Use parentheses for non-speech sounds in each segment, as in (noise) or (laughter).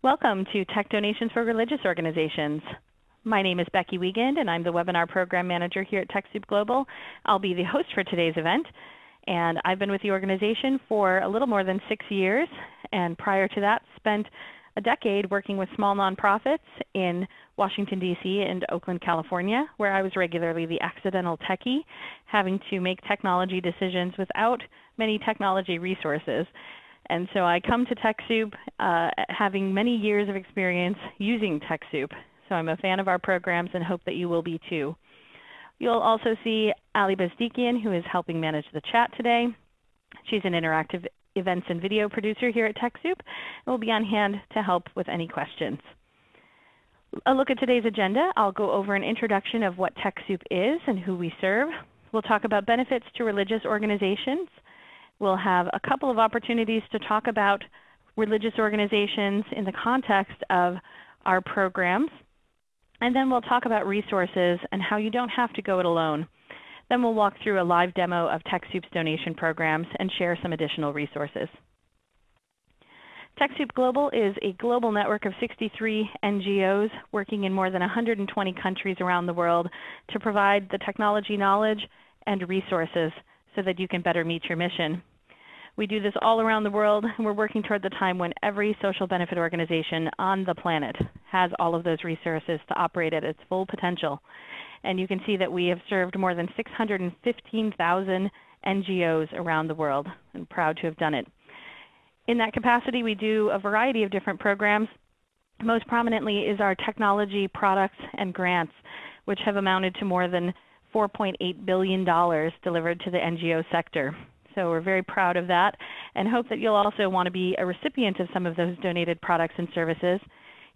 Welcome to Tech Donations for Religious Organizations. My name is Becky Wiegand, and I'm the Webinar Program Manager here at TechSoup Global. I'll be the host for today's event. And I've been with the organization for a little more than six years, and prior to that spent a decade working with small nonprofits in Washington, D.C. and Oakland, California, where I was regularly the accidental techie, having to make technology decisions without many technology resources. And so I come to TechSoup uh, having many years of experience using TechSoup. So I'm a fan of our programs and hope that you will be too. You'll also see Ali Bezdikian, who is helping manage the chat today. She's an interactive events and video producer here at TechSoup and will be on hand to help with any questions. A look at today's agenda. I'll go over an introduction of what TechSoup is and who we serve. We'll talk about benefits to religious organizations. We'll have a couple of opportunities to talk about religious organizations in the context of our programs. And then we'll talk about resources and how you don't have to go it alone. Then we'll walk through a live demo of TechSoup's donation programs and share some additional resources. TechSoup Global is a global network of 63 NGOs working in more than 120 countries around the world to provide the technology knowledge and resources so that you can better meet your mission. We do this all around the world, and we're working toward the time when every social benefit organization on the planet has all of those resources to operate at its full potential. And you can see that we have served more than 615,000 NGOs around the world, and proud to have done it. In that capacity, we do a variety of different programs. Most prominently is our technology products and grants, which have amounted to more than $4.8 billion delivered to the NGO sector. So we're very proud of that and hope that you'll also want to be a recipient of some of those donated products and services.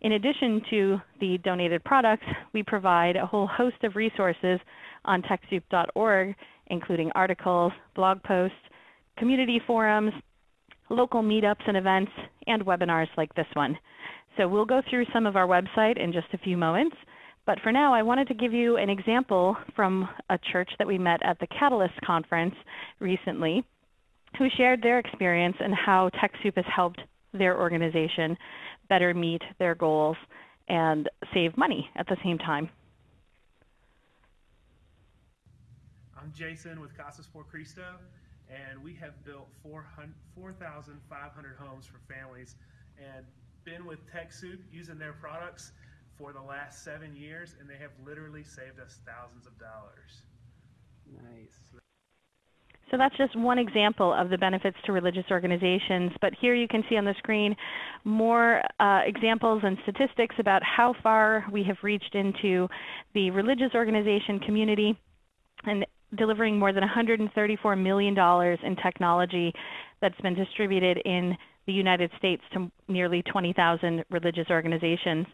In addition to the donated products, we provide a whole host of resources on TechSoup.org, including articles, blog posts, community forums, local meetups and events, and webinars like this one. So we'll go through some of our website in just a few moments. But for now, I wanted to give you an example from a church that we met at the Catalyst conference recently who shared their experience and how TechSoup has helped their organization better meet their goals and save money at the same time. I'm Jason with Casas por Cristo, and we have built 4,500 homes for families and been with TechSoup using their products for the last seven years, and they have literally saved us thousands of dollars. Nice. So that's just one example of the benefits to religious organizations. But here you can see on the screen more uh, examples and statistics about how far we have reached into the religious organization community and delivering more than $134 million in technology that's been distributed in the United States to nearly 20,000 religious organizations.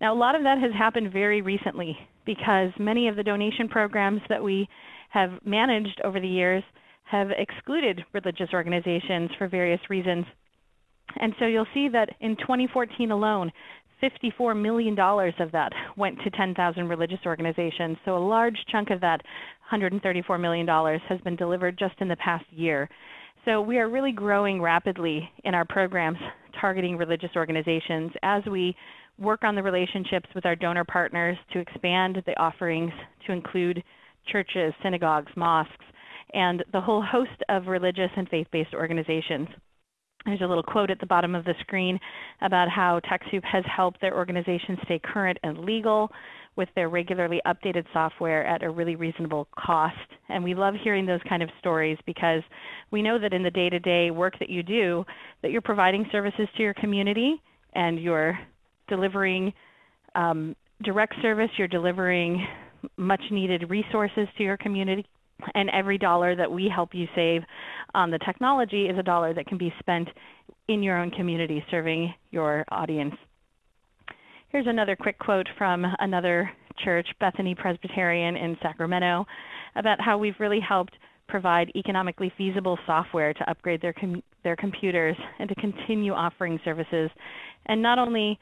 Now, a lot of that has happened very recently because many of the donation programs that we have managed over the years have excluded religious organizations for various reasons. And so you'll see that in 2014 alone, $54 million of that went to 10,000 religious organizations. So a large chunk of that $134 million has been delivered just in the past year. So we are really growing rapidly in our programs targeting religious organizations as we work on the relationships with our donor partners to expand the offerings to include churches, synagogues, mosques, and the whole host of religious and faith-based organizations. There's a little quote at the bottom of the screen about how TechSoup has helped their organizations stay current and legal with their regularly updated software at a really reasonable cost. And we love hearing those kind of stories because we know that in the day-to-day -day work that you do, that you're providing services to your community and you're delivering um, direct service, you're delivering much needed resources to your community and every dollar that we help you save on the technology is a dollar that can be spent in your own community serving your audience. Here's another quick quote from another church, Bethany Presbyterian in Sacramento, about how we've really helped provide economically feasible software to upgrade their, com their computers and to continue offering services. And not only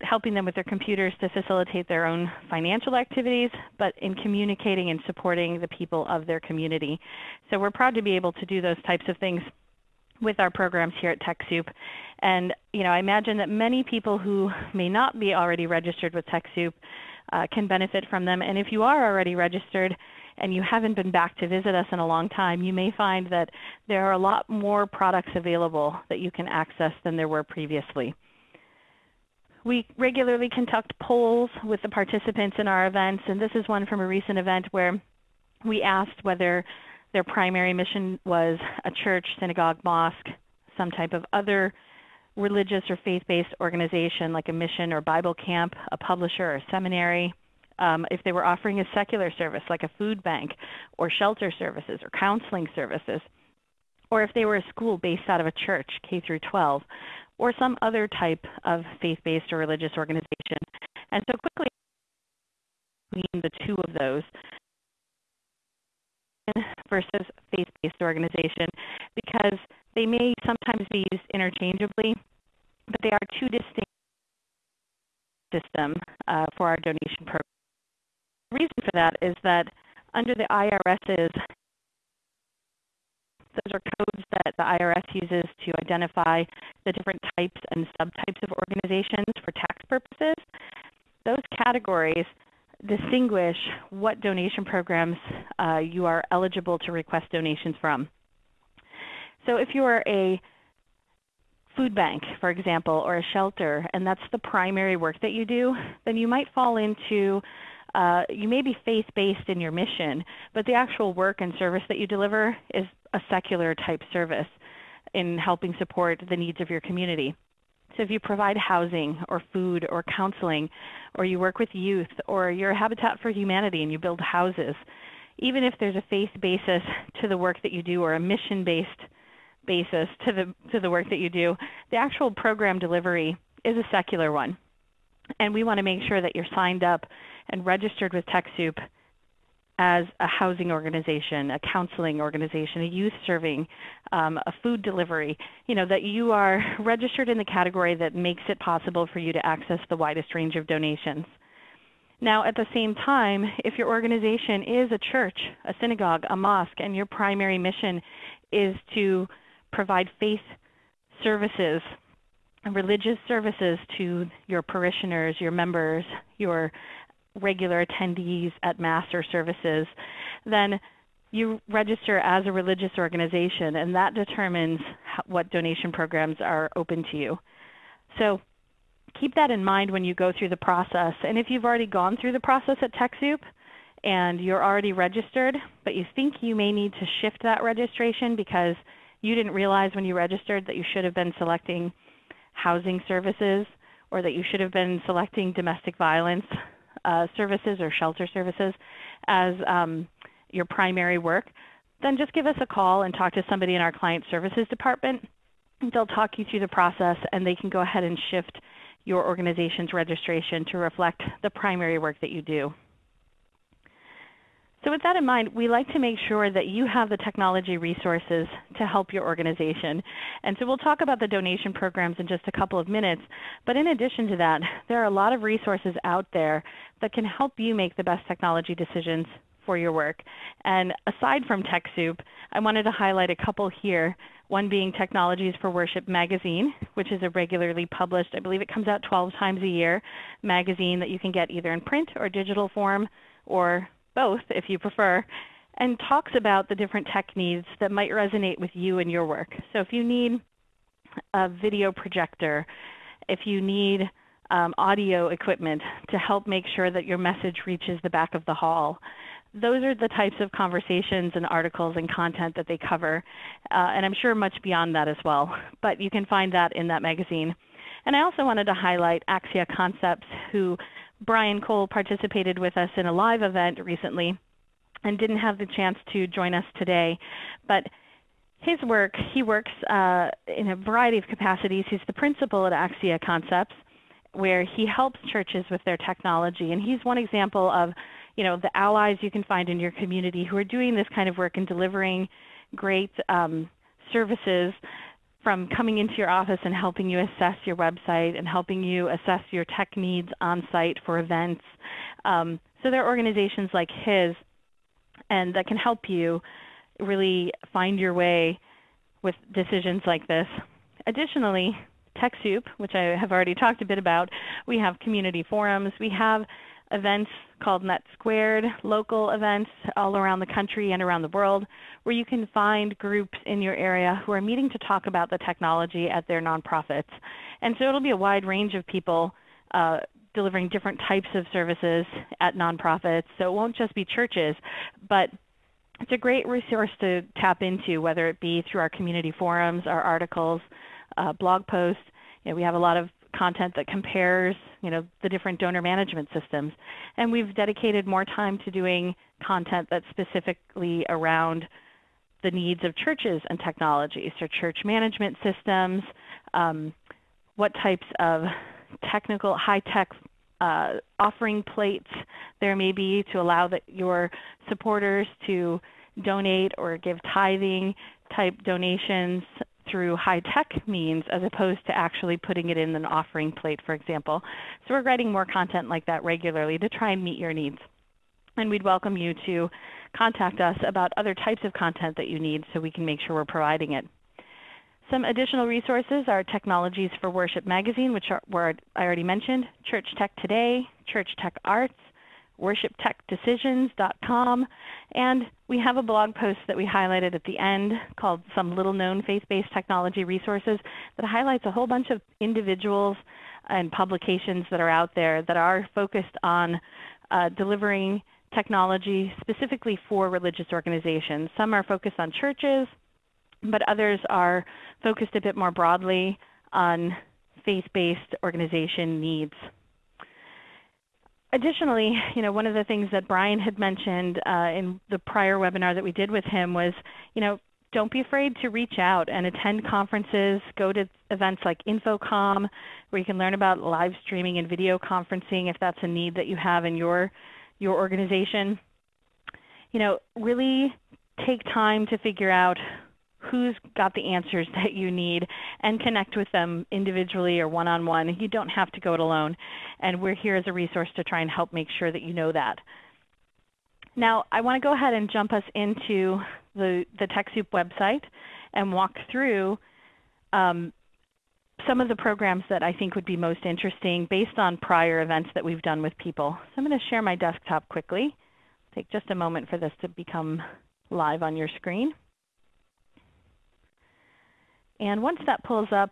helping them with their computers to facilitate their own financial activities, but in communicating and supporting the people of their community. So we're proud to be able to do those types of things with our programs here at TechSoup. And you know, I imagine that many people who may not be already registered with TechSoup uh, can benefit from them. And if you are already registered and you haven't been back to visit us in a long time, you may find that there are a lot more products available that you can access than there were previously. We regularly conduct polls with the participants in our events, and this is one from a recent event where we asked whether their primary mission was a church, synagogue, mosque, some type of other religious or faith-based organization like a mission or Bible camp, a publisher or seminary, um, if they were offering a secular service like a food bank or shelter services or counseling services, or if they were a school based out of a church, K through 12, or some other type of faith-based or religious organization. And so quickly between the two of those versus faith-based organization because they may sometimes be used interchangeably, but they are two distinct systems uh, for our donation program. The reason for that is that under the IRS's those are codes that the IRS uses to identify the different types and subtypes of organizations for tax purposes. Those categories distinguish what donation programs uh, you are eligible to request donations from. So if you are a food bank, for example, or a shelter, and that's the primary work that you do, then you might fall into uh, you may be faith-based in your mission, but the actual work and service that you deliver is a secular type service in helping support the needs of your community. So if you provide housing or food or counseling, or you work with youth, or you're Habitat for Humanity and you build houses, even if there's a faith basis to the work that you do or a mission-based basis to the, to the work that you do, the actual program delivery is a secular one. And we want to make sure that you're signed up and registered with TechSoup as a housing organization, a counseling organization, a youth serving, um, a food delivery, you know, that you are (laughs) registered in the category that makes it possible for you to access the widest range of donations. Now, at the same time, if your organization is a church, a synagogue, a mosque, and your primary mission is to provide faith services, religious services to your parishioners, your members, your regular attendees at Mass or services, then you register as a religious organization, and that determines what donation programs are open to you. So keep that in mind when you go through the process. And if you've already gone through the process at TechSoup and you're already registered, but you think you may need to shift that registration because you didn't realize when you registered that you should have been selecting housing services or that you should have been selecting domestic violence uh, services or shelter services as um, your primary work, then just give us a call and talk to somebody in our client services department. They'll talk you through the process and they can go ahead and shift your organization's registration to reflect the primary work that you do. So with that in mind, we like to make sure that you have the technology resources to help your organization. And so we'll talk about the donation programs in just a couple of minutes. But in addition to that, there are a lot of resources out there that can help you make the best technology decisions for your work. And aside from TechSoup, I wanted to highlight a couple here. One being Technologies for Worship magazine, which is a regularly published, I believe it comes out 12 times a year, magazine that you can get either in print or digital form or both if you prefer, and talks about the different tech needs that might resonate with you and your work. So if you need a video projector, if you need um, audio equipment to help make sure that your message reaches the back of the hall, those are the types of conversations and articles and content that they cover, uh, and I'm sure much beyond that as well. But you can find that in that magazine. And I also wanted to highlight Axia Concepts, who Brian Cole participated with us in a live event recently and didn't have the chance to join us today. But his work, he works uh, in a variety of capacities. He's the principal at Axia Concepts, where he helps churches with their technology. And he's one example of you know, the allies you can find in your community who are doing this kind of work and delivering great um, services from coming into your office and helping you assess your website and helping you assess your tech needs on site for events. Um, so there are organizations like his and that can help you really find your way with decisions like this. Additionally, TechSoup, which I have already talked a bit about, we have community forums. We have events called Net Squared, local events all around the country and around the world, where you can find groups in your area who are meeting to talk about the technology at their nonprofits. And so it'll be a wide range of people uh, delivering different types of services at nonprofits. So it won't just be churches, but it's a great resource to tap into, whether it be through our community forums, our articles, uh, blog posts. You know, we have a lot of content that compares you know, the different donor management systems. And we've dedicated more time to doing content that's specifically around the needs of churches and technologies, so church management systems, um, what types of technical, high-tech uh, offering plates there may be to allow the, your supporters to donate or give tithing type donations through high-tech means as opposed to actually putting it in an offering plate, for example. So we're writing more content like that regularly to try and meet your needs. And we'd welcome you to contact us about other types of content that you need so we can make sure we're providing it. Some additional resources are Technologies for Worship magazine, which are, were, I already mentioned, Church Tech Today, Church Tech Arts, worshiptechdecisions.com, and we have a blog post that we highlighted at the end called Some Little Known Faith-Based Technology Resources that highlights a whole bunch of individuals and publications that are out there that are focused on uh, delivering technology specifically for religious organizations. Some are focused on churches, but others are focused a bit more broadly on faith-based organization needs. Additionally, you know, one of the things that Brian had mentioned uh, in the prior webinar that we did with him was, you know, don't be afraid to reach out and attend conferences. Go to events like InfoComm, where you can learn about live streaming and video conferencing if that's a need that you have in your, your organization. You know, really take time to figure out who's got the answers that you need and connect with them individually or one-on-one. You don't have to go it alone. And we're here as a resource to try and help make sure that you know that. Now, I want to go ahead and jump us into the, the TechSoup website and walk through um, some of the programs that I think would be most interesting based on prior events that we've done with people. So I'm going to share my desktop quickly. Take just a moment for this to become live on your screen. And once that pulls up,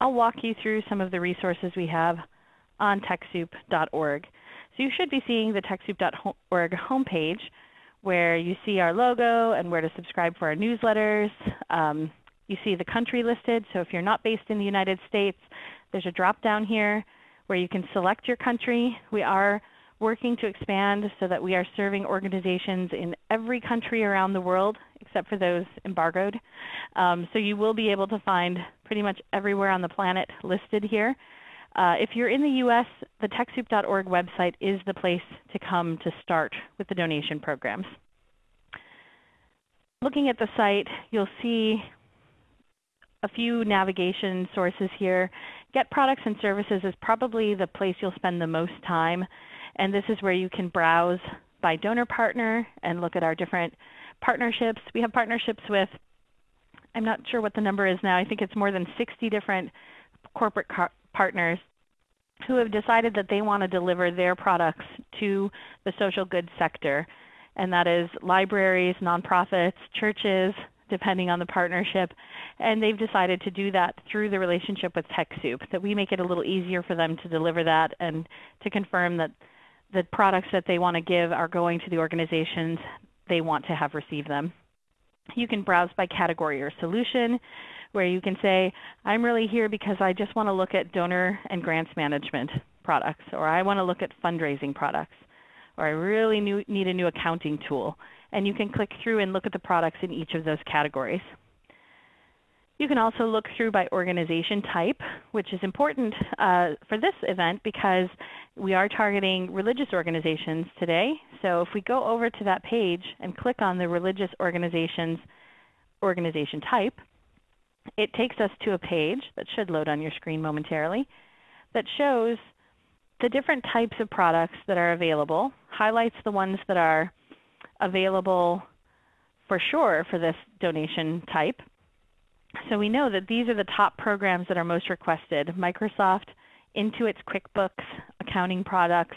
I'll walk you through some of the resources we have on TechSoup.org. So you should be seeing the TechSoup.org homepage where you see our logo and where to subscribe for our newsletters. Um, you see the country listed, so if you're not based in the United States, there's a drop down here where you can select your country. We are working to expand so that we are serving organizations in every country around the world except for those embargoed. Um, so you will be able to find pretty much everywhere on the planet listed here. Uh, if you're in the U.S., the TechSoup.org website is the place to come to start with the donation programs. Looking at the site, you'll see a few navigation sources here. Get Products and Services is probably the place you'll spend the most time. And this is where you can browse by donor partner and look at our different partnerships. We have partnerships with, I'm not sure what the number is now, I think it's more than 60 different corporate partners who have decided that they want to deliver their products to the social good sector. And that is libraries, nonprofits, churches, depending on the partnership. And they've decided to do that through the relationship with TechSoup, that we make it a little easier for them to deliver that and to confirm that the products that they want to give are going to the organizations they want to have receive them. You can browse by category or solution where you can say, I'm really here because I just want to look at donor and grants management products, or I want to look at fundraising products, or I really need a new accounting tool. And you can click through and look at the products in each of those categories. You can also look through by organization type, which is important uh, for this event because we are targeting religious organizations today. So if we go over to that page and click on the religious organizations organization type, it takes us to a page that should load on your screen momentarily that shows the different types of products that are available, highlights the ones that are available for sure for this donation type, So we know that these are the top programs that are most requested. Microsoft, Intuit's QuickBooks, accounting products,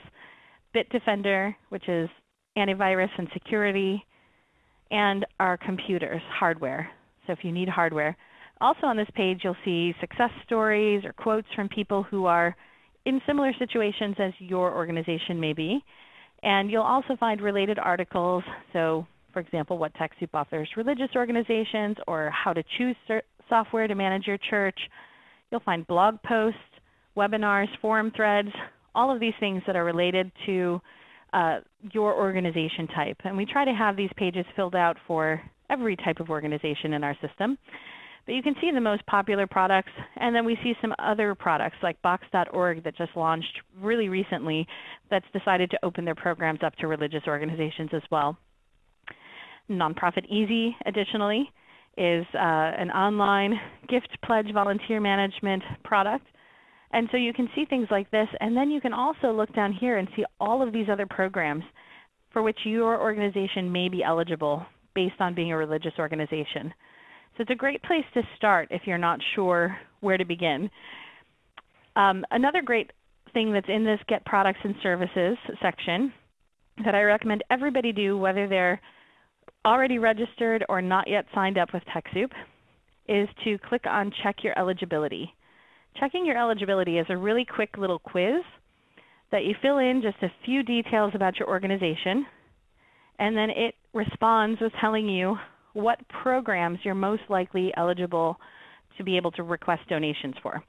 Bitdefender, which is antivirus and security, and our computers, hardware. So if you need hardware. Also on this page you'll see success stories or quotes from people who are in similar situations as your organization may be. And you'll also find related articles. So for example, what TechSoup offers religious organizations or how to choose software to manage your church. You'll find blog posts, webinars, forum threads, all of these things that are related to uh, your organization type. And we try to have these pages filled out for every type of organization in our system. But you can see the most popular products, and then we see some other products like Box.org that just launched really recently that's decided to open their programs up to religious organizations as well. Nonprofit Easy, additionally, is uh, an online gift pledge volunteer management product. And so you can see things like this, and then you can also look down here and see all of these other programs for which your organization may be eligible based on being a religious organization. So it's a great place to start if you're not sure where to begin. Um, another great thing that's in this Get Products and Services section that I recommend everybody do, whether they're already registered or not yet signed up with TechSoup, is to click on Check Your Eligibility. Checking your eligibility is a really quick little quiz that you fill in just a few details about your organization, and then it responds with telling you what programs you're most likely eligible to be able to request donations for.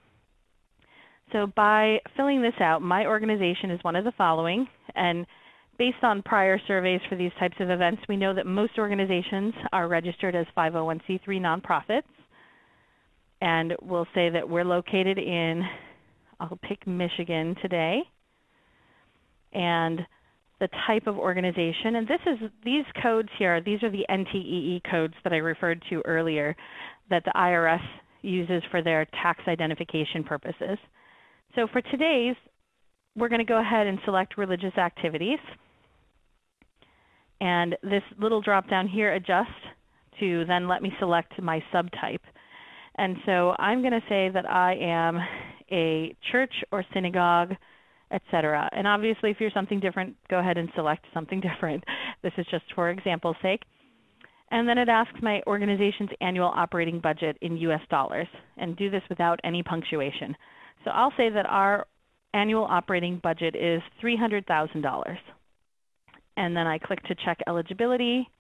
So by filling this out, my organization is one of the following. And based on prior surveys for these types of events, we know that most organizations are registered as 501c3 nonprofits. And we'll say that we're located in, I'll pick Michigan today. And the type of organization. And this is these codes here, these are the NTEE codes that I referred to earlier that the IRS uses for their tax identification purposes. So for today's, we're going to go ahead and select religious activities. And this little drop down here adjusts to then let me select my subtype. And so I'm going to say that I am a church or synagogue etc. And obviously if you're something different, go ahead and select something (laughs) different. This is just for example's sake. And then it asks my organization's annual operating budget in US dollars and do this without any punctuation. So I'll say that our annual operating budget is $300,000. And then I click to check eligibility.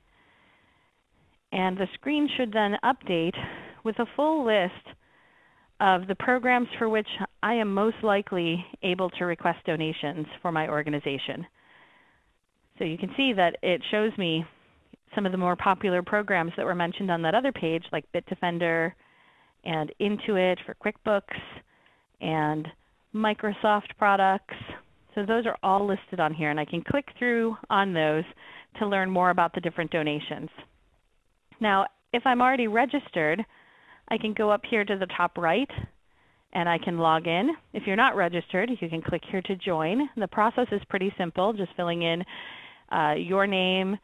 And the screen should then update with a full list of the programs for which I am most likely able to request donations for my organization. So you can see that it shows me some of the more popular programs that were mentioned on that other page, like Bitdefender and Intuit for QuickBooks and Microsoft products. So those are all listed on here, and I can click through on those to learn more about the different donations. Now, if I'm already registered, I can go up here to the top right and I can log in. If you're not registered, you can click here to join. The process is pretty simple, just filling in uh, your name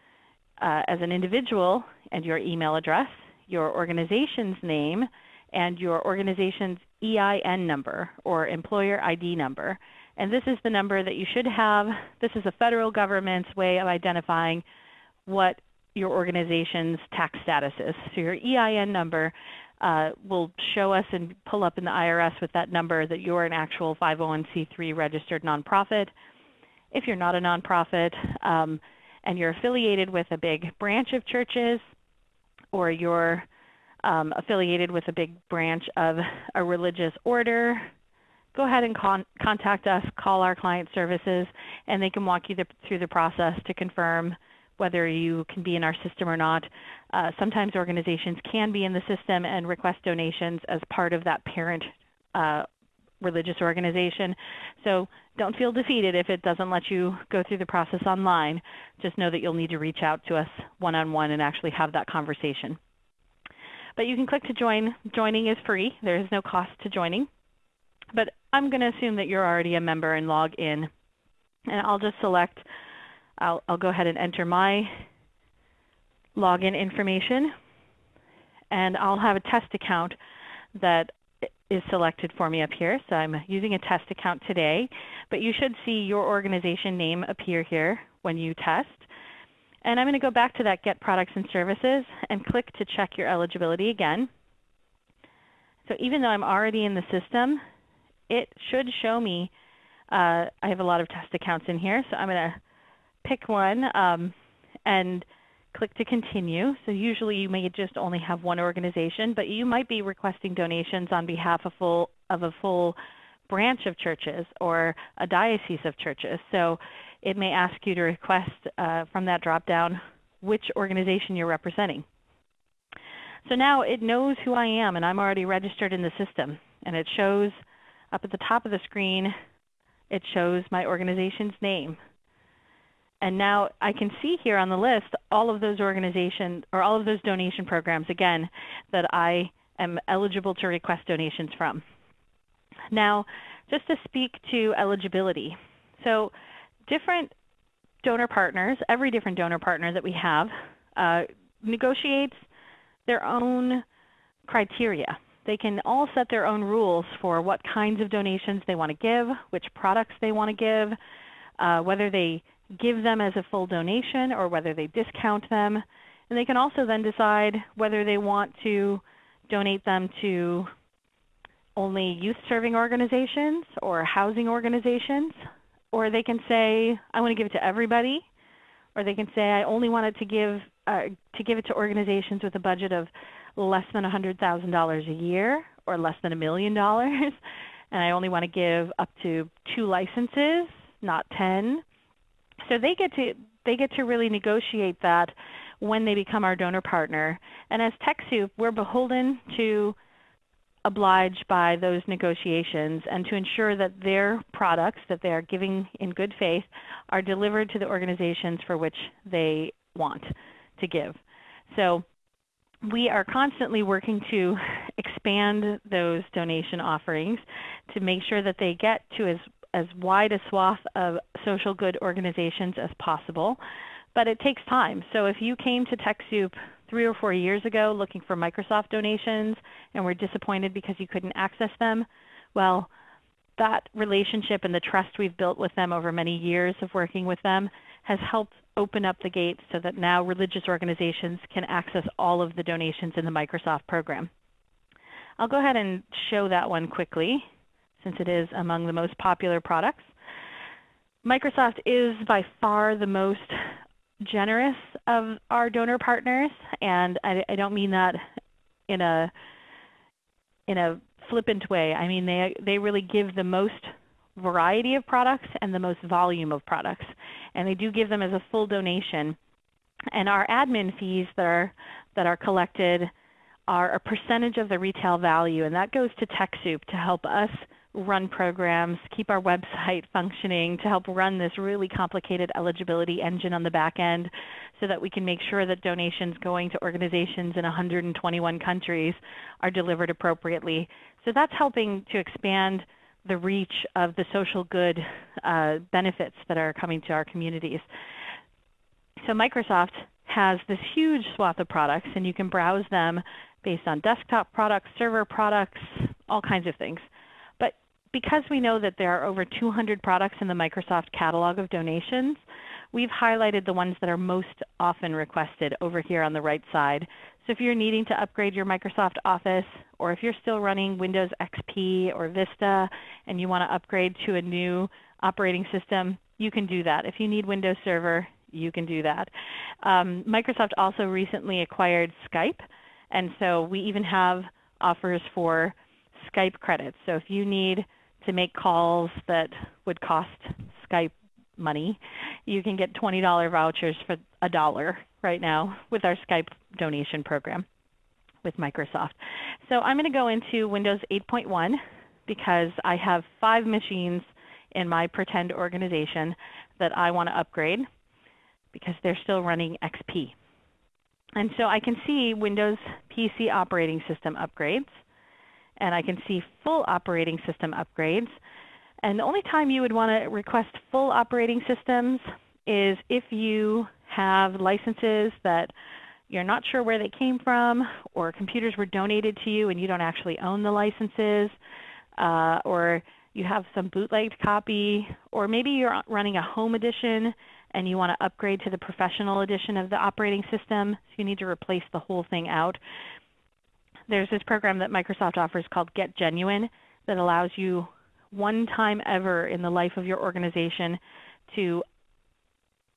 uh, as an individual and your email address, your organization's name, and your organization's EIN number or employer ID number. And this is the number that you should have. This is the federal government's way of identifying what your organization's tax status is. So your EIN number uh, will show us and pull up in the IRS with that number that you're an actual 501c3 registered nonprofit. If you're not a nonprofit um, and you're affiliated with a big branch of churches or you're um, affiliated with a big branch of a religious order, go ahead and con contact us, call our client services, and they can walk you the, through the process to confirm whether you can be in our system or not. Uh, sometimes organizations can be in the system and request donations as part of that parent uh, religious organization. So don't feel defeated if it doesn't let you go through the process online. Just know that you'll need to reach out to us one-on-one -on -one and actually have that conversation. But you can click to join. Joining is free. There is no cost to joining. But I'm going to assume that you're already a member and log in. And I'll just select I'll, I'll go ahead and enter my login information. and I'll have a test account that is selected for me up here. So I'm using a test account today, but you should see your organization name appear here when you test. And I'm going to go back to that Get Products and Services and click to check your eligibility again. So even though I'm already in the system, it should show me, uh, I have a lot of test accounts in here, so I'm going to pick one um, and click to continue. So usually you may just only have one organization, but you might be requesting donations on behalf of, full, of a full branch of churches or a diocese of churches. So it may ask you to request uh, from that drop-down which organization you're representing. So now it knows who I am and I'm already registered in the system. And it shows up at the top of the screen, it shows my organization's name. And now I can see here on the list all of those organizations or all of those donation programs again that I am eligible to request donations from. Now, just to speak to eligibility. So different donor partners, every different donor partner that we have, uh, negotiates their own criteria. They can all set their own rules for what kinds of donations they want to give, which products they want to give, uh, whether they give them as a full donation or whether they discount them. And they can also then decide whether they want to donate them to only youth serving organizations or housing organizations. Or they can say, I want to give it to everybody. Or they can say, I only want it to give, uh, to give it to organizations with a budget of less than $100,000 a year or less than a million dollars. (laughs) And I only want to give up to two licenses, not 10. So they get to they get to really negotiate that when they become our donor partner. And as TechSoup, we're beholden to oblige by those negotiations and to ensure that their products that they are giving in good faith are delivered to the organizations for which they want to give. So we are constantly working to expand those donation offerings to make sure that they get to as as wide a swath of social good organizations as possible. But it takes time. So if you came to TechSoup three or four years ago looking for Microsoft donations and were disappointed because you couldn't access them, well, that relationship and the trust we've built with them over many years of working with them has helped open up the gates so that now religious organizations can access all of the donations in the Microsoft program. I'll go ahead and show that one quickly since it is among the most popular products. Microsoft is by far the most generous of our donor partners, and I, I don't mean that in a in a flippant way. I mean they they really give the most variety of products and the most volume of products, and they do give them as a full donation. And our admin fees that are that are collected are a percentage of the retail value, and that goes to TechSoup to help us run programs, keep our (laughs) website functioning, to help run this really complicated eligibility engine on the back end so that we can make sure that donations going to organizations in 121 countries are delivered appropriately. So that's helping to expand the reach of the social good uh, benefits that are coming to our communities. So Microsoft has this huge swath of products, and you can browse them based on desktop products, server products, all kinds of things But because we know that there are over 200 products in the Microsoft catalog of donations, we've highlighted the ones that are most often requested over here on the right side. So if you're needing to upgrade your Microsoft Office, or if you're still running Windows XP or Vista and you want to upgrade to a new operating system, you can do that. If you need Windows Server, you can do that. Um, Microsoft also recently acquired Skype, and so we even have offers for Skype credits. So if you need to make calls that would cost Skype money, you can get $20 vouchers for a dollar right now with our Skype donation program with Microsoft. So I'm going to go into Windows 8.1 because I have five machines in my pretend organization that I want to upgrade because they're still running XP. And so I can see Windows PC operating system upgrades and I can see full operating system upgrades. And the only time you would want to request full operating systems is if you have licenses that you're not sure where they came from, or computers were donated to you and you don't actually own the licenses, uh, or you have some bootlegged copy, or maybe you're running a home edition and you want to upgrade to the professional edition of the operating system, so you need to replace the whole thing out. There's this program that Microsoft offers called Get Genuine that allows you one time ever in the life of your organization to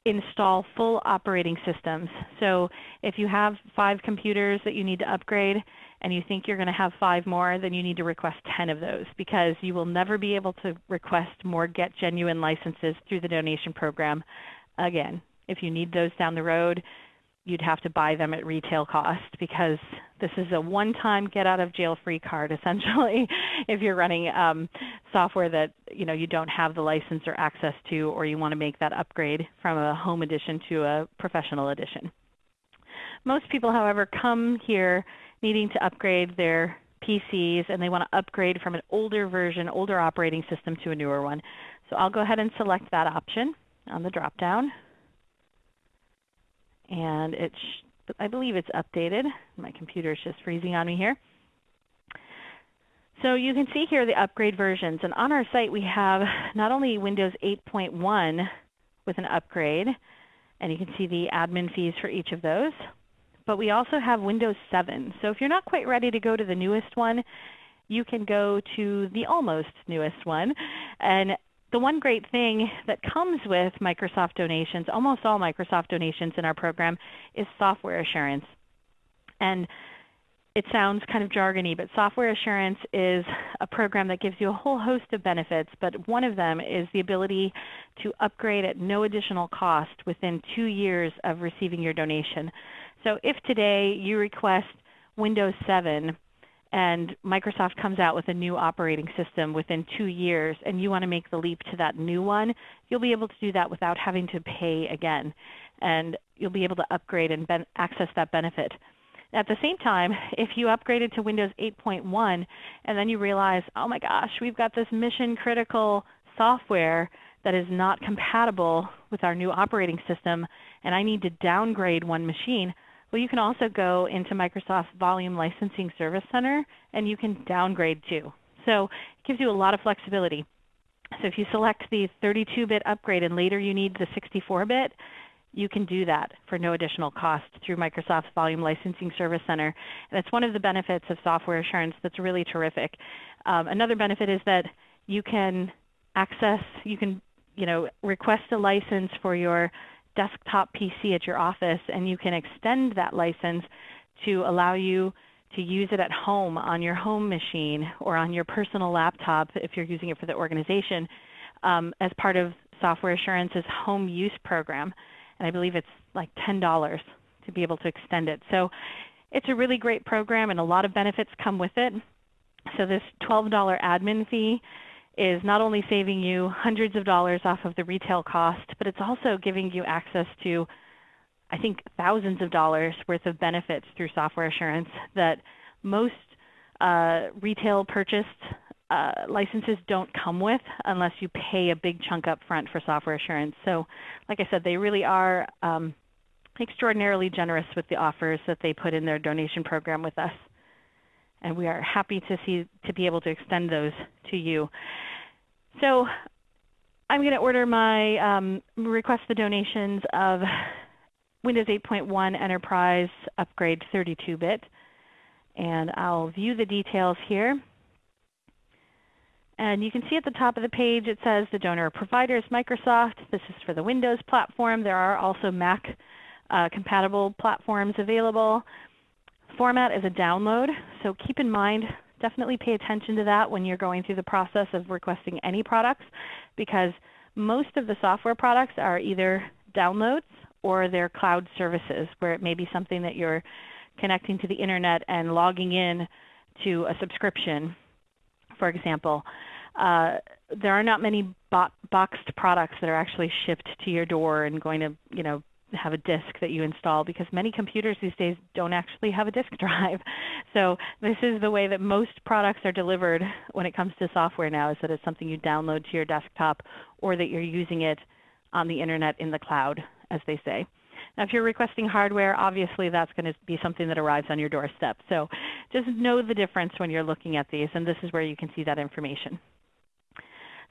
install full operating systems. So if you have five computers that you need to upgrade and you think you're going to have five more, then you need to request 10 of those because you will never be able to request more Get Genuine licenses through the donation program again. If you need those down the road, you'd have to buy them at retail cost because this is a one-time get-out-of-jail-free card (laughs) essentially if you're running um, software that you know you don't have the license or access to or you want to make that upgrade from a home edition to a professional edition. Most people, however, come here needing to upgrade their PCs and they want to upgrade from an older version, older operating system to a newer one. So I'll go ahead and select that option on the drop-down and it's I believe it's updated. My computer is just freezing on me here. So you can see here the upgrade versions. And on our site we have not only Windows 8.1 with an upgrade, and you can see the admin fees for each of those, but we also have Windows 7. So if you're not quite ready to go to the newest one, you can go to the almost newest one. And the one great thing that comes with Microsoft donations, almost all Microsoft donations in our program, is software assurance. And it sounds kind of jargony, but software assurance is a program that gives you a whole host of benefits, but one of them is the ability to upgrade at no additional cost within two years of receiving your donation. So if today you request Windows 7 and Microsoft comes out with a new operating system within two years and you want to make the leap to that new one, you'll be able to do that without having to pay again. And you'll be able to upgrade and access that benefit. At the same time, if you upgraded to Windows 8.1 and then you realize, oh my gosh, we've got this mission critical software that is not compatible with our new operating system and I need to downgrade one machine, well, you can also go into Microsoft Volume Licensing Service Center and you can downgrade too. So it gives you a lot of flexibility. So if you select the 32-bit upgrade and later you need the 64-bit, you can do that for no additional cost through Microsoft's Volume Licensing Service Center. And it's one of the benefits of software assurance that's really terrific. Um, another benefit is that you can access, you can you know, request a license for your desktop PC at your office, and you can extend that license to allow you to use it at home on your home machine or on your personal laptop if you're using it for the organization um, as part of Software Assurance's home use program. And I believe it's like $10 to be able to extend it. So it's a really great program and a lot of benefits come with it. So this $12 admin fee is not only saving you hundreds of dollars off of the retail cost, but it's also giving you access to, I think, thousands of dollars worth of benefits through software assurance that most uh, retail purchased uh, licenses don't come with unless you pay a big chunk up front for software assurance. So like I said, they really are um, extraordinarily generous with the offers that they put in their donation program with us. And we are happy to see to be able to extend those to you. So I'm going to order my um, request the donations of Windows 8.1 Enterprise Upgrade 32-bit. And I'll view the details here. And you can see at the top of the page it says the donor provider is Microsoft. This is for the Windows platform. There are also Mac uh, compatible platforms available. Format is a download, so keep in mind definitely pay attention to that when you're going through the process of requesting any products because most of the software products are either downloads or they're cloud services where it may be something that you're connecting to the internet and logging in to a subscription, for example. Uh, there are not many bo boxed products that are actually shipped to your door and going to you know, have a disk that you install because many computers these days don't actually have a disk (laughs) drive. So this is the way that most products are delivered when it comes to software now is that it's something you download to your desktop or that you're using it on the internet in the cloud, as they say. Now, if you're requesting hardware, obviously that's going to be something that arrives on your doorstep. So just know the difference when you're looking at these, and this is where you can see that information.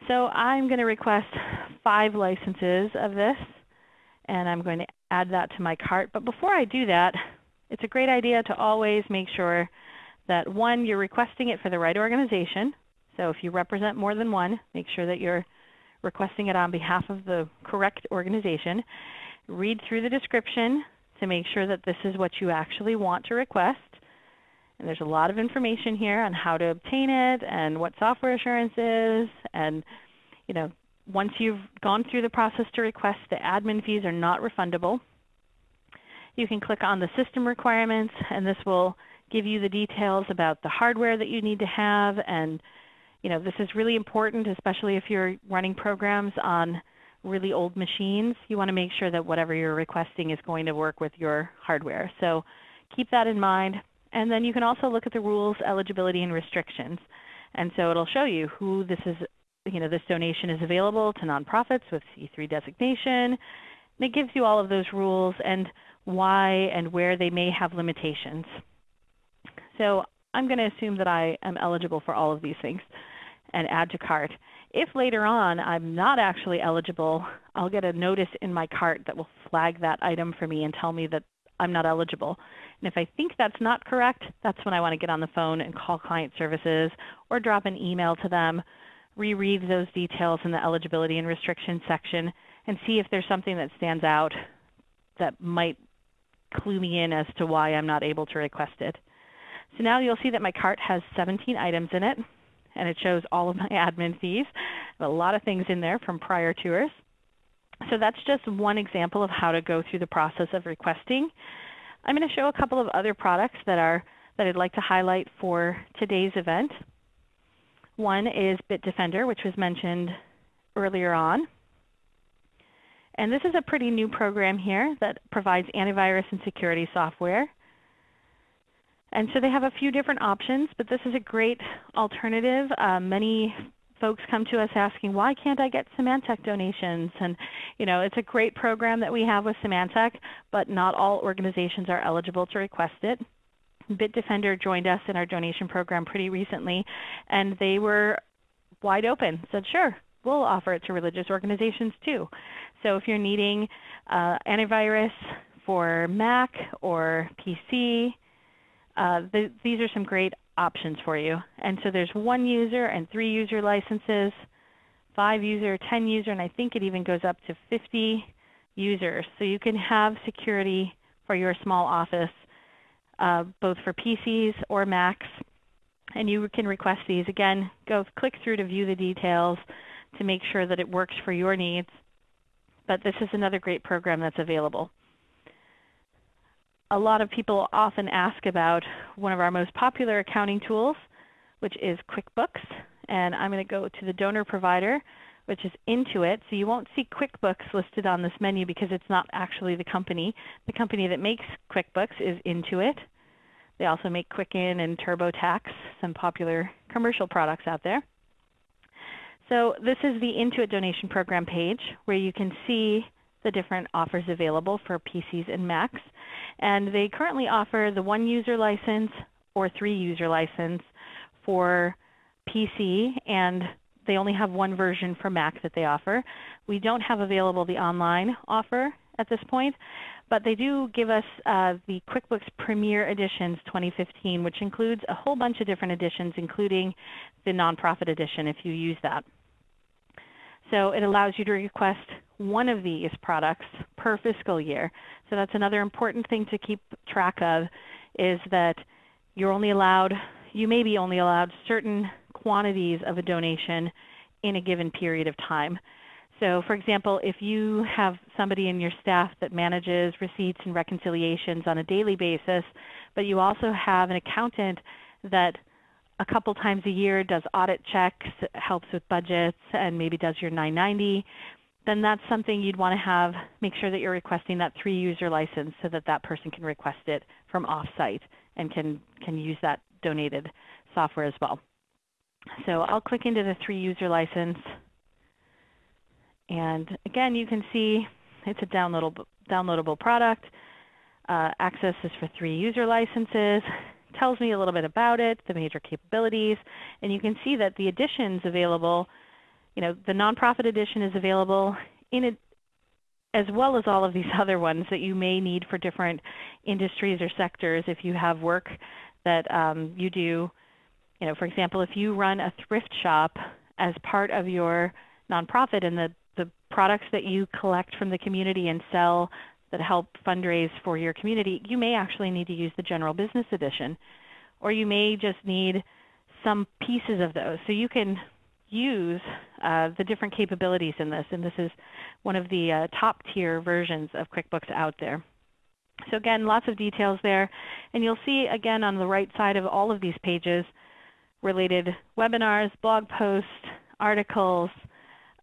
So I'm going to request five licenses of this, and I'm going to add that to my cart. But before I do that, it's a great idea to always make sure that one, you're requesting it for the right organization. So if you represent more than one, make sure that you're requesting it on behalf of the correct organization. Read through the description to make sure that this is what you actually want to request. And there's a lot of information here on how to obtain it and what software assurance is. And you know, once you've gone through the process to request, the admin fees are not refundable. You can click on the system requirements, and this will give you the details about the hardware that you need to have. And you know, this is really important, especially if you're running programs on really old machines. You want to make sure that whatever you're requesting is going to work with your hardware. So keep that in mind. And then you can also look at the rules, eligibility, and restrictions. And so it'll show you who this is, you know, this donation is available to nonprofits with C3 designation. And it gives you all of those rules and why and where they may have limitations. So I'm going to assume that I am eligible for all of these things and add to cart. If later on I'm not actually eligible, I'll get a notice in my cart that will flag that item for me and tell me that I'm not eligible. And if I think that's not correct, that's when I want to get on the phone and call client services or drop an email to them, reread those details in the eligibility and restrictions section, and see if there's something that stands out that might clue me in as to why I'm not able to request it. So now you'll see that my cart has 17 items in it, and it shows all of my (laughs) admin fees. A lot of things in there from prior tours. So that's just one example of how to go through the process of requesting. I'm going to show a couple of other products that are that I'd like to highlight for today's event. One is Bitdefender, which was mentioned earlier on. And this is a pretty new program here that provides antivirus and security software. And so they have a few different options, but this is a great alternative. Uh, many folks come to us asking, why can't I get Symantec donations? And you know, it's a great program that we have with Symantec, but not all organizations are eligible to request it. Bitdefender joined us in our donation program pretty recently, and they were wide open, said, sure, we'll offer it to religious organizations too. So if you're needing uh, antivirus for Mac or PC, uh, th these are some great options for you. And so there's one user and three user licenses, five user, 10 user, and I think it even goes up to 50 users. So you can have security for your small office, uh, both for PCs or Macs. And you can request these. Again, go click through to view the details to make sure that it works for your needs. But this is another great program that's available a lot of people often ask about one of our most popular accounting tools, which is QuickBooks. And I'm going to go to the donor provider, which is Intuit. So you won't see QuickBooks listed on this menu because it's not actually the company. The company that makes QuickBooks is Intuit. They also make Quicken and TurboTax, some popular commercial products out there. So this is the Intuit donation program page where you can see the different offers available for PCs and Macs. And they currently offer the one user license or three user license for PC, and they only have one version for Mac that they offer. We don't have available the online offer at this point, but they do give us uh, the QuickBooks Premier Editions 2015, which includes a whole bunch of different editions, including the nonprofit edition if you use that. So it allows you to request one of these products per fiscal year. So that's another important thing to keep track of is that you're only allowed, you may be only allowed certain quantities of a donation in a given period of time. So for example, if you have somebody in your staff that manages receipts and reconciliations on a daily basis, but you also have an accountant that a couple times a year does audit checks, helps with budgets, and maybe does your 990, then that's something you'd want to have, make sure that you're requesting that three user license so that that person can request it from offsite and can, can use that donated software as well. So I'll click into the three user license. And again, you can see it's a downloadable, downloadable product. Uh, access is for three user licenses. Tells me a little bit about it, the major capabilities, and you can see that the editions available, you know, the nonprofit edition is available in it, as well as all of these (laughs) other ones that you may need for different industries or sectors if you have work that um, you do. You know, for example, if you run a thrift shop as part of your nonprofit and the, the products that you collect from the community and sell that help fundraise for your community, you may actually need to use the general business edition. Or you may just need some pieces of those. So you can use uh, the different capabilities in this, and this is one of the uh, top tier versions of QuickBooks out there. So again, lots of details there. And you'll see again on the right side of all of these pages related webinars, blog posts, articles,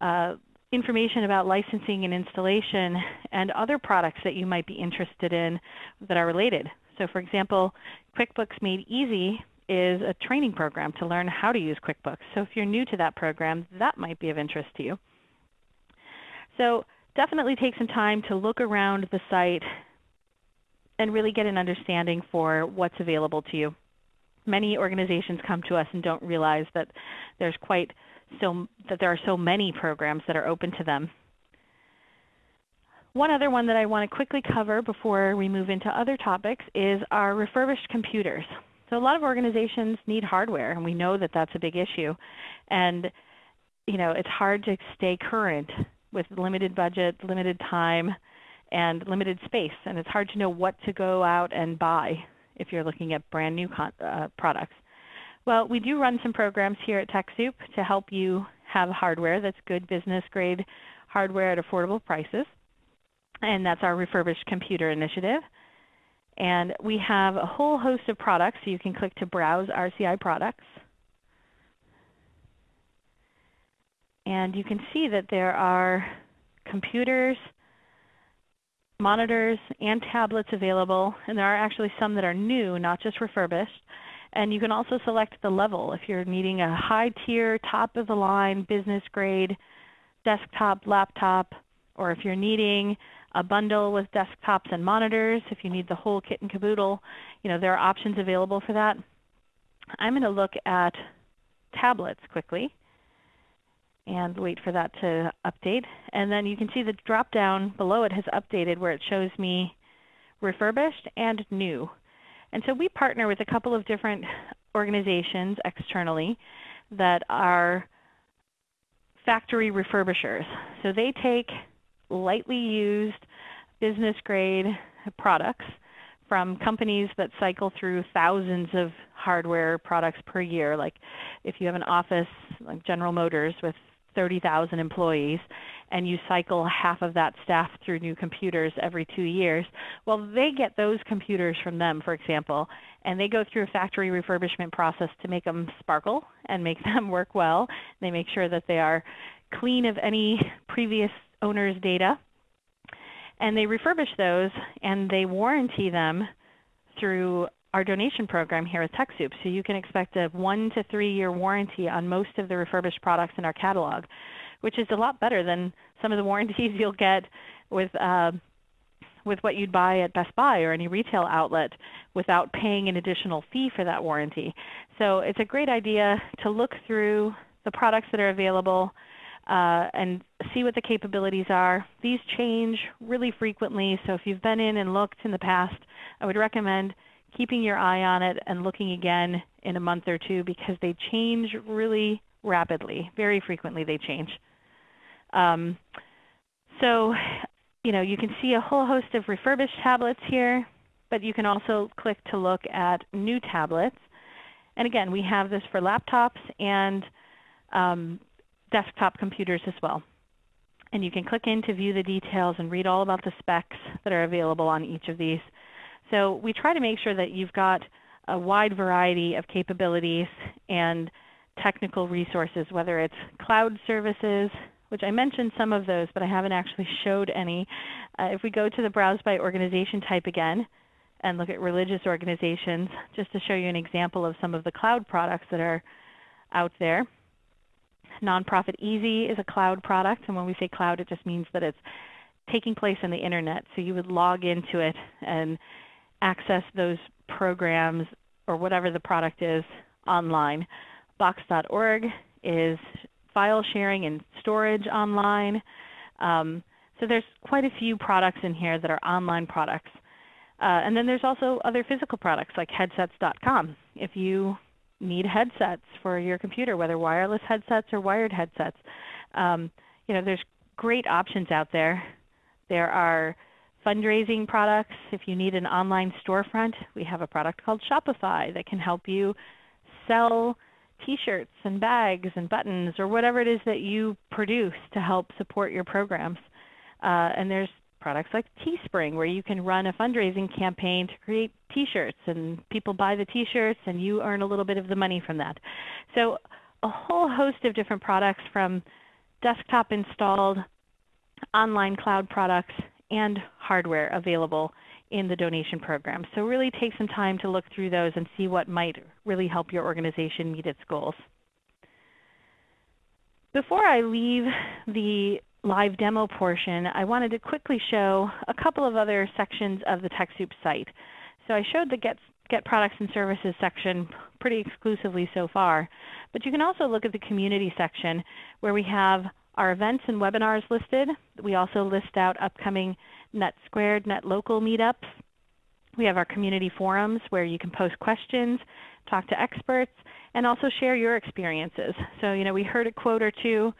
uh, information about licensing and installation, and other products that you might be interested in that are related. So for example, QuickBooks Made Easy is a training program to learn how to use QuickBooks. So if you're new to that program, that might be of interest to you. So definitely take some time to look around the site and really get an understanding for what's available to you. Many organizations come to us and don't realize that there's quite so that there are so many programs that are open to them. One other one that I want to quickly cover before we move into other topics is our refurbished computers. So a lot of organizations need hardware, and we know that that's a big issue. And you know, it's hard to stay current with limited budget, limited time, and limited space. And it's hard to know what to go out and buy if you're looking at brand new uh, products. Well, we do run some programs here at TechSoup to help you have hardware that's good business grade hardware at affordable prices. And that's our refurbished computer initiative. And we have a whole host of products, so you can click to browse RCI products. And you can see that there are computers, monitors, and tablets available. And there are actually some that are new, not just refurbished. And you can also select the level if you're needing a high tier, top of the line, business grade desktop, laptop, or if you're needing a bundle with desktops and monitors, if you need the whole kit and caboodle, you know, there are options available for that. I'm going to look at tablets quickly and wait for that to update. And then you can see the drop down below it has updated where it shows me refurbished and new. And so we partner with a couple of different organizations externally that are factory refurbishers. So they take lightly used business grade products from companies that cycle through thousands of hardware products per year. Like if you have an office like General Motors with 30,000 employees and you cycle half of that staff through new computers every two years, well, they get those computers from them, for example, and they go through a factory refurbishment process to make them sparkle and make (laughs) them work well. They make sure that they are clean of any previous owner's data. And they refurbish those and they warranty them through our donation program here at TechSoup. So you can expect a one to three year warranty on most of the refurbished products in our catalog, which is a lot better than some of the warranties (laughs) you'll get with uh, with what you'd buy at Best Buy or any retail outlet without paying an additional fee for that warranty. So it's a great idea to look through the products that are available uh, and see what the capabilities are. These change really frequently, so if you've been in and looked in the past, I would recommend keeping your eye on it and looking again in a month or two because they change really rapidly. Very frequently they change. Um, so you know, you can see a whole host of refurbished tablets here, but you can also click to look at new tablets. And again, we have this for laptops and um, desktop computers as well. And you can click in to view the details and read all about the specs that are available on each of these. So we try to make sure that you've got a wide variety of capabilities and technical resources, whether it's cloud services, which I mentioned some of those, but I haven't actually showed any. Uh, if we go to the Browse by Organization type again and look at religious organizations, just to show you an example of some of the cloud products that are out there. Nonprofit Easy is a cloud product, and when we say cloud, it just means that it's taking place on the internet. So you would log into it and access those programs or whatever the product is online. Box.org is file sharing and storage online. Um, so there's quite a few products in here that are online products. Uh, and then there's also other physical products like headsets.com. If you need headsets for your computer, whether wireless headsets or wired headsets, um, you know, there's great options out there. There are fundraising products. If you need an online storefront, we have a product called Shopify that can help you sell t-shirts and bags and buttons or whatever it is that you produce to help support your programs. Uh, and there's products like Teespring where you can run a fundraising campaign to create t-shirts and people buy the t-shirts and you earn a little bit of the money from that. So a whole host of different products from desktop installed online cloud products and hardware available in the donation program. So really take some time to look through those and see what might really help your organization meet its goals. Before I leave the live demo portion, I wanted to quickly show a couple of other sections of the TechSoup site. So I showed the Get, Get Products and Services section pretty exclusively so far, but you can also look at the community section where we have our events and webinars listed. We also list out upcoming Net Squared, Net Local meetups. We have our community forums where you can post questions, talk to experts, and also share your experiences. So you know, we heard a quote or two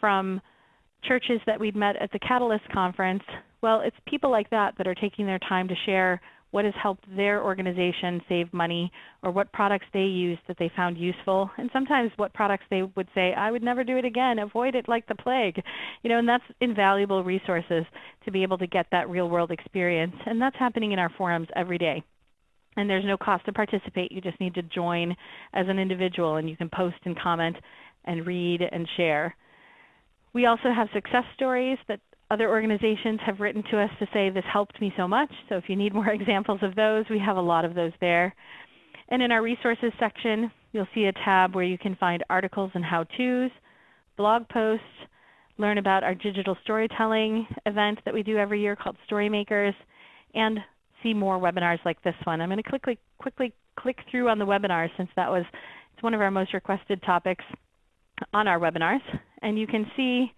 from churches that we'd met at the Catalyst conference. Well, it's people like that that are taking their time to share what has helped their organization save money or what products they use that they found useful. And sometimes what products they would say I would never do it again avoid it like the plague. You know and that's invaluable resources to be able to get that real world experience. And that's happening in our forums every day. And there's no cost to participate. You just need to join as an individual and you can post and comment and read and share. We also have success stories that other organizations have written to us to say this helped me so much. So if you need more (laughs) examples of those, we have a lot of those there. And in our resources section, you'll see a tab where you can find articles and how-tos, blog posts, learn about our digital storytelling event that we do every year called Storymakers, and see more webinars like this one. I'm going to quickly, quickly click through on the webinars since that was it's one of our most requested topics on our webinars. And you can see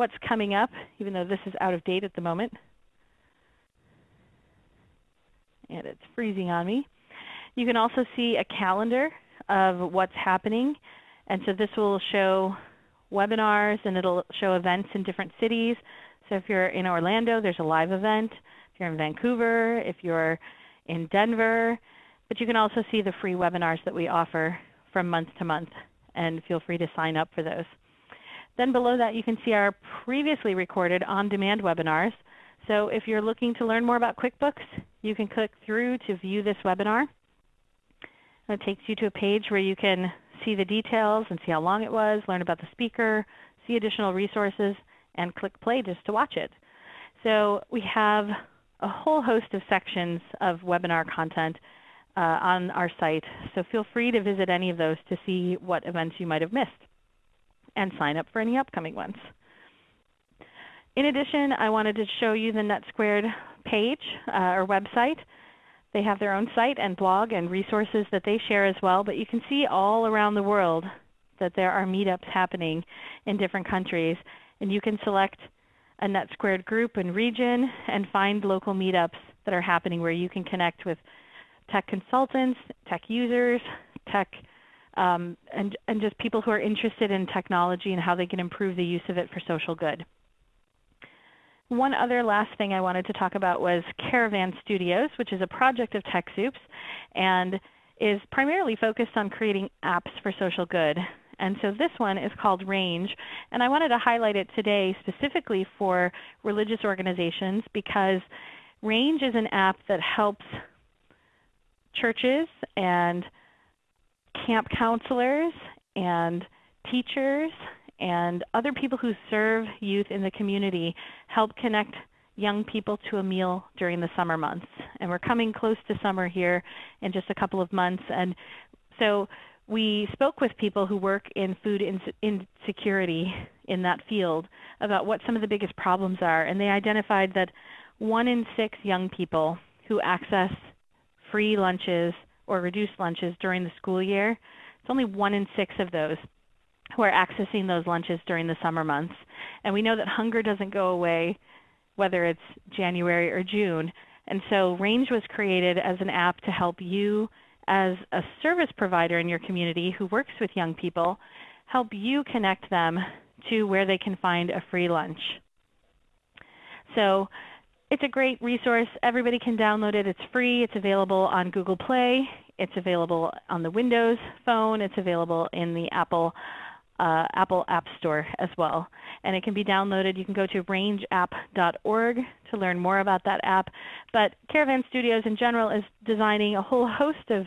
what's coming up, even though this is out of date at the moment. And it's freezing on me. You can also see a calendar of what's happening. And so this will show webinars and it'll show events in different cities. So if you're in Orlando, there's a live event. If you're in Vancouver, if you're in Denver. But you can also see the free webinars that we offer from month to month. And feel free to sign up for those. Then below that you can see our previously recorded on-demand webinars. So if you're looking to learn more about QuickBooks, you can click through to view this webinar. It takes you to a page where you can see the details and see how long it was, learn about the speaker, see additional resources, and click play just to watch it. So we have a whole host of sections of webinar content uh, on our site. So feel free to visit any of those to see what events you might have missed and sign up for any upcoming ones. In addition, I wanted to show you the NetSquared page uh, or website. They have their own site and blog and resources that they share as well, but you can see all around the world that there are meetups happening in different countries, and you can select a NetSquared group and region and find local meetups that are happening where you can connect with tech consultants, tech users, tech um, and, and just people who are interested in technology and how they can improve the use of it for social good. One other last thing I wanted to talk about was Caravan Studios, which is a project of TechSoups and is primarily focused on creating apps for social good. And so this one is called Range. And I wanted to highlight it today specifically for religious organizations because Range is an app that helps churches and camp counselors and teachers and other people who serve youth in the community help connect young people to a meal during the summer months. And we're coming close to summer here in just a couple of months. And so we spoke with people who work in food insecurity in that field about what some of the biggest problems are. And they identified that one in six young people who access free lunches or reduced lunches during the school year, it's only one in six of those who are accessing those lunches during the summer months. And we know that hunger doesn't go away whether it's January or June. And so Range was created as an app to help you as a service provider in your community who works with young people, help you connect them to where they can find a free lunch. So it's a great resource. Everybody can download it. It's free. It's available on Google Play. It's available on the Windows phone. It's available in the Apple uh, Apple App Store as well. And it can be downloaded. You can go to rangeapp.org to learn more about that app. But Caravan Studios in general is designing a whole host of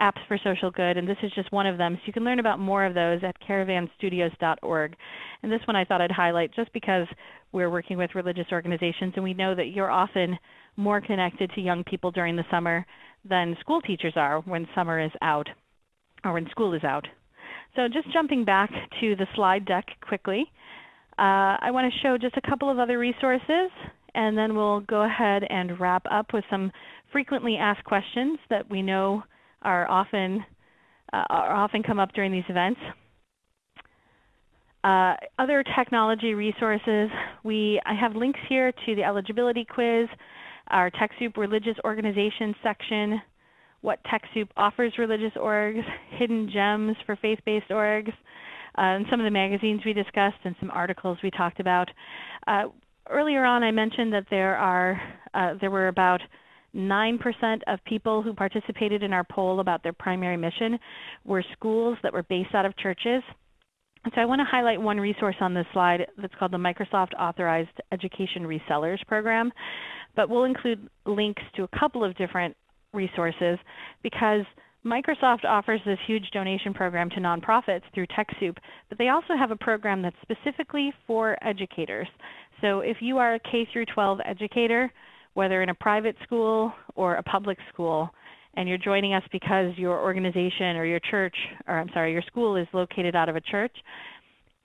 apps for social good, and this is just one of them. So you can learn about more of those at caravanstudios.org. And this one I thought I'd highlight just because we're working with religious organizations and we know that you're often more connected to young people during the summer than school teachers are when summer is out or when school is out. So just jumping back to the slide deck quickly, uh, I want to show just a couple of other resources and then we'll go ahead and wrap up with some frequently asked questions that we know are often, uh, are often come up during these events. Uh, other technology resources, we, I have links here to the eligibility quiz, our TechSoup religious organization section, what TechSoup offers religious orgs, hidden gems for faith-based orgs, uh, and some of the magazines we discussed and some articles we talked about. Uh, earlier on I mentioned that there, are, uh, there were about 9% of people who participated in our poll about their primary mission were schools that were based out of churches. And so I want to highlight one resource on this slide that's called the Microsoft Authorized Education Resellers Program. But we'll include links to a couple of different resources because Microsoft offers this huge donation program to nonprofits through TechSoup, but they also have a program that's specifically for educators. So if you are a K through 12 educator, whether in a private school or a public school, and you're joining us because your organization or your church, or I'm sorry, your school is located out of a church,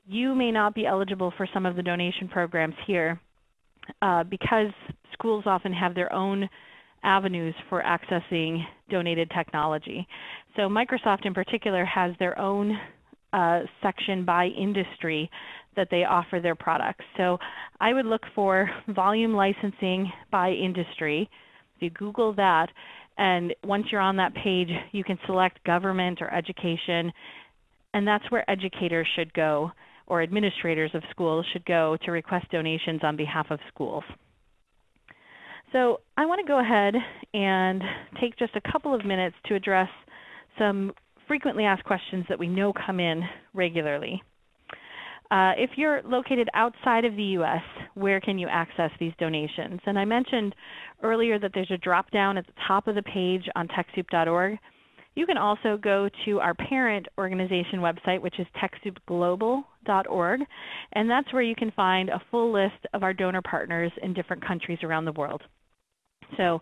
you may not be eligible for some of the donation programs here uh, because schools often have their own avenues for accessing donated technology. So Microsoft in particular has their own uh, section by industry that they offer their products. So I would look for volume licensing by industry. If you Google that, and once you're on that page, you can select government or education, and that's where educators should go or administrators of schools should go to request donations on behalf of schools. So I want to go ahead and take just a couple of minutes to address some frequently asked questions that we know come in regularly. Uh, if you're located outside of the U.S., where can you access these donations? And I mentioned earlier that there's a drop down at the top of the page on TechSoup.org. You can also go to our parent organization website, which is TechSoupGlobal.org, and that's where you can find a full list of our donor partners in different countries around the world. So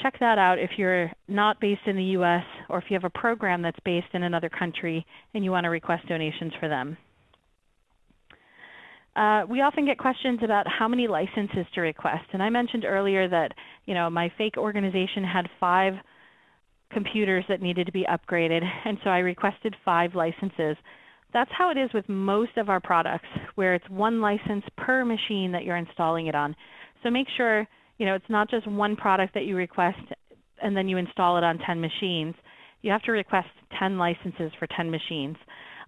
check that out if you're not based in the U.S. or if you have a program that's based in another country and you want to request donations for them. Uh, we often get questions about how many licenses to request. And I mentioned earlier that you know, my fake organization had five computers that needed to be upgraded, and so I requested five licenses. That's how it is with most of our products, where it's one license per machine that you're installing it on. So make sure you know, it's not just one product that you request and then you install it on 10 machines. You have to request 10 licenses for 10 machines.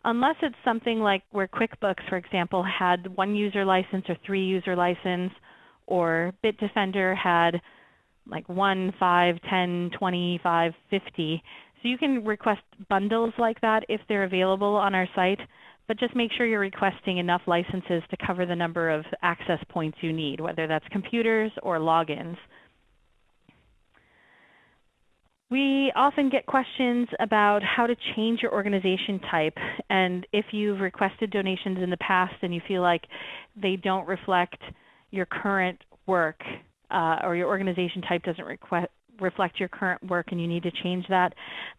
Unless it's something like where QuickBooks, for example, had one user license or three user license, or Bitdefender had like 1, 5, 10, 25, 50. So you can request bundles like that if they're available on our site but just make sure you're requesting enough licenses to cover the number of access points you need, whether that's computers or logins. We often get questions about how to change your organization type and if you've requested donations in the past and you feel like they don't reflect your current work uh, or your organization type doesn't request, reflect your current work and you need to change that,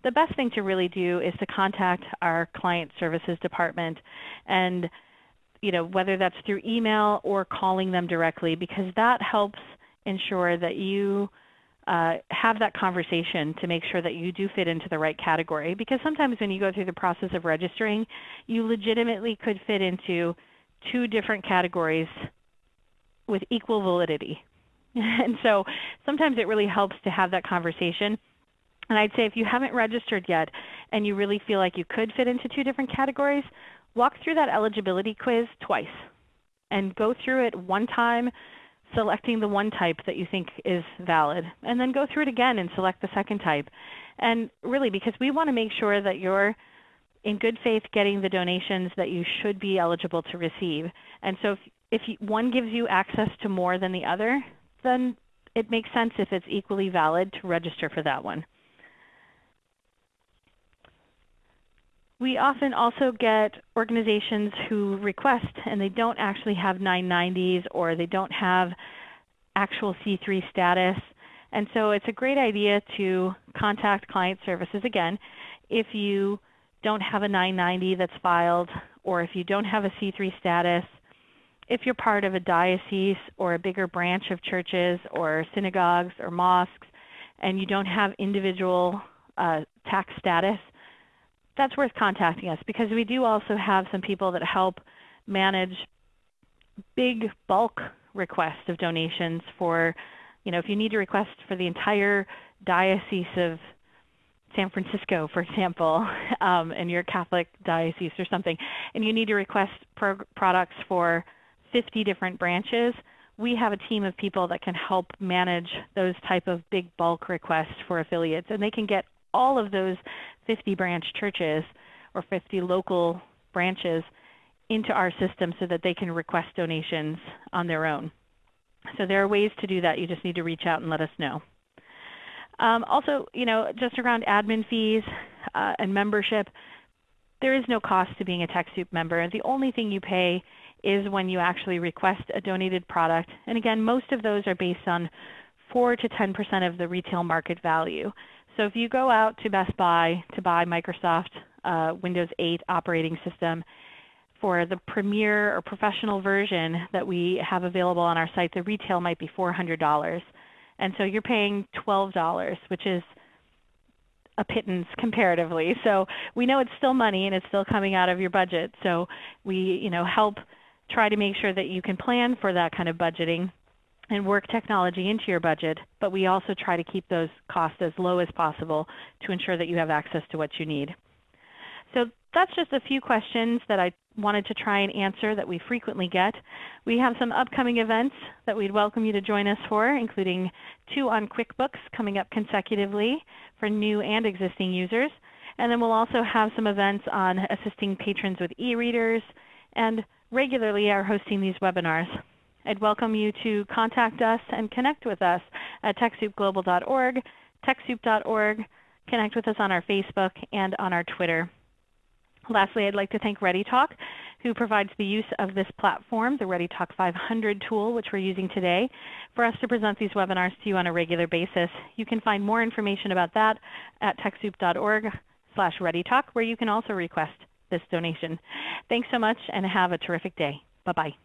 the best thing to really do is to contact our client services department and you know, whether that's through email or calling them directly, because that helps ensure that you uh, have that conversation to make sure that you do fit into the right category. Because sometimes when you go through the process of registering, you legitimately could fit into two different categories with equal validity. (laughs) and so sometimes it really helps to have that conversation. And I'd say if you haven't registered yet and you really feel like you could fit into two different categories, walk through that eligibility quiz twice and go through it one time selecting the one type that you think is valid and then go through it again and select the second type. And really because we want to make sure that you're in good faith getting the donations that you should be eligible to receive. And so if, if you, one gives you access to more than the other, then it makes sense if it's equally valid to register for that one. We often also get organizations who request and they don't actually have 990s or they don't have actual C3 status. And so it's a great idea to contact client services again if you don't have a 990 that's filed or if you don't have a C3 status, if you're part of a diocese or a bigger branch of churches or synagogues or mosques and you don't have individual uh, tax status, that's worth contacting us because we do also have some people that help manage big bulk requests of donations for, you know, if you need to request for the entire diocese of San Francisco, for example, (laughs) um, and you're a Catholic diocese or something, and you need to request pro products for 50 different branches, we have a team of people that can help manage those type of big bulk requests for affiliates, and they can get all of those 50 branch churches or 50 local branches into our system so that they can request donations on their own. So there are ways to do that. You just need to reach out and let us know. Um, also, you know, just around admin fees uh, and membership, there is no cost to being a TechSoup member. The only thing you pay is when you actually request a donated product. And again, most of those are based on 4 to 10% of the retail market value. So if you go out to Best Buy to buy Microsoft uh, Windows 8 operating system, for the premier or professional version that we have available on our site, the retail might be $400. And so you're paying $12, which is a pittance comparatively. (laughs) So we know it's still money and it's still coming out of your budget. So we you know, help try to make sure that you can plan for that kind of budgeting and work technology into your budget, but we also try to keep those costs as low as possible to ensure that you have access to what you need. So that's just a few questions that I wanted to try and answer that we frequently get. We have some upcoming events that we'd welcome you to join us for, including two on QuickBooks coming up consecutively for new and existing users. And then we'll also have some events on assisting patrons with e-readers and regularly are hosting these webinars. I'd welcome you to contact us and connect with us at TechSoupGlobal.org, TechSoup.org. Connect with us on our Facebook and on our Twitter. Lastly, I'd like to thank ReadyTalk, who provides the use of this platform, the ReadyTalk 500 tool, which we're using today, for us to present these webinars to you on a regular basis. You can find more information about that at TechSoup.org slash ReadyTalk, where you can also request this donation. Thanks so much and have a terrific day. Bye-bye.